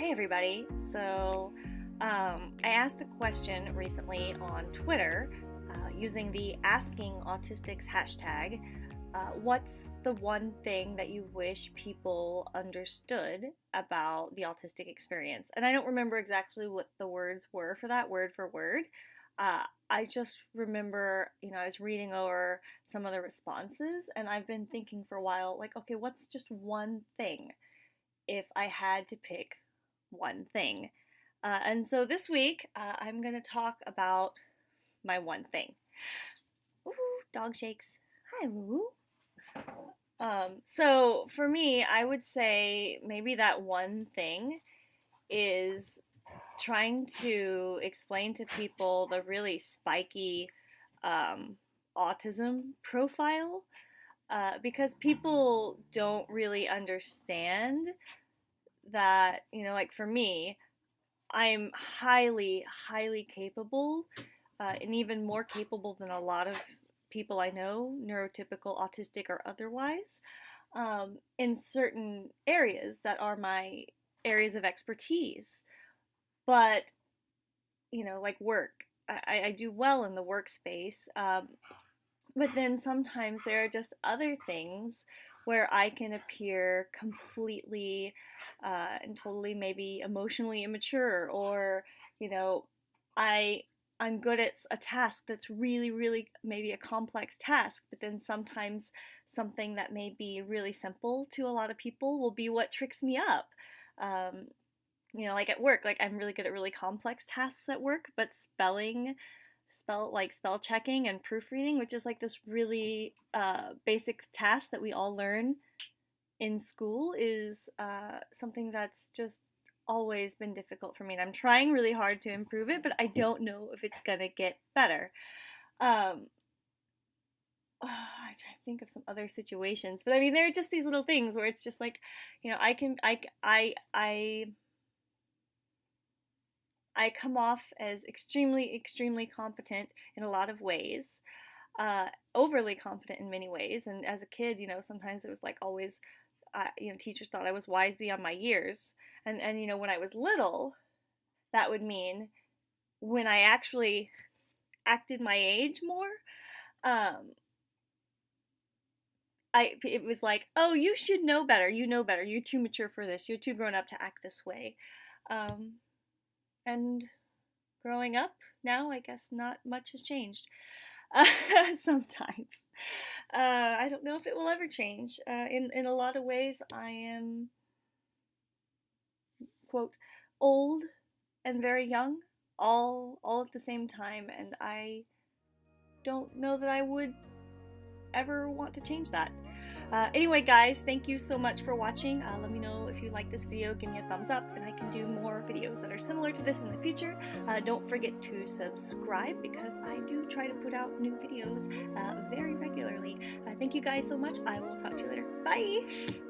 Hey, everybody. So, um, I asked a question recently on Twitter uh, using the Asking Autistics hashtag. Uh, what's the one thing that you wish people understood about the autistic experience? And I don't remember exactly what the words were for that, word for word. Uh, I just remember, you know, I was reading over some of the responses and I've been thinking for a while, like, okay, what's just one thing if I had to pick one thing. Uh, and so this week, uh, I'm going to talk about my one thing. Ooh, dog shakes. Hi, Woo. Um, so for me, I would say maybe that one thing is trying to explain to people the really spiky um, autism profile uh, because people don't really understand that, you know, like for me, I'm highly, highly capable, uh, and even more capable than a lot of people I know, neurotypical, autistic, or otherwise, um, in certain areas that are my areas of expertise. But, you know, like work, I, I do well in the workspace. Um, but then sometimes there are just other things where I can appear completely uh, and totally maybe emotionally immature or you know I I'm good at a task that's really really maybe a complex task but then sometimes something that may be really simple to a lot of people will be what tricks me up. Um, you know like at work like I'm really good at really complex tasks at work but spelling spell like spell checking and proofreading, which is like this really uh, basic task that we all learn in school, is uh, something that's just always been difficult for me. And I'm trying really hard to improve it, but I don't know if it's gonna get better. Um, oh, I try to think of some other situations, but I mean, there are just these little things where it's just like, you know, I can, I, I, I I come off as extremely, extremely competent in a lot of ways, uh, overly competent in many ways. And as a kid, you know, sometimes it was like always, uh, you know, teachers thought I was wise beyond my years. And and you know, when I was little, that would mean when I actually acted my age more. Um, I it was like, oh, you should know better. You know better. You're too mature for this. You're too grown up to act this way. Um, and growing up now, I guess not much has changed. Uh, sometimes. Uh, I don't know if it will ever change. Uh, in, in a lot of ways, I am, quote, old and very young, all, all at the same time, and I don't know that I would ever want to change that. Uh, anyway, guys, thank you so much for watching. Uh, let me know if you like this video. Give me a thumbs up, and I can do more videos that are similar to this in the future. Uh, don't forget to subscribe because I do try to put out new videos uh, very regularly. Uh, thank you guys so much. I will talk to you later. Bye!